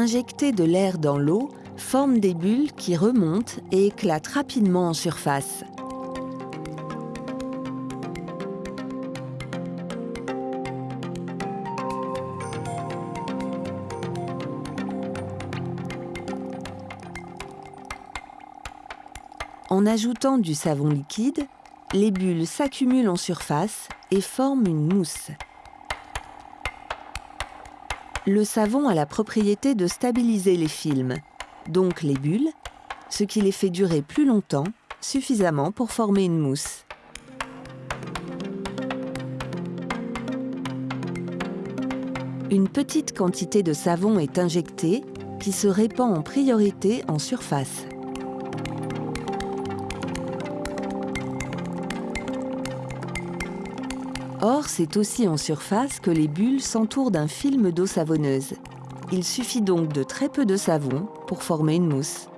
Injecter de l'air dans l'eau forme des bulles qui remontent et éclatent rapidement en surface. En ajoutant du savon liquide, les bulles s'accumulent en surface et forment une mousse. Le savon a la propriété de stabiliser les films, donc les bulles, ce qui les fait durer plus longtemps, suffisamment pour former une mousse. Une petite quantité de savon est injectée qui se répand en priorité en surface. Or, c'est aussi en surface que les bulles s'entourent d'un film d'eau savonneuse. Il suffit donc de très peu de savon pour former une mousse.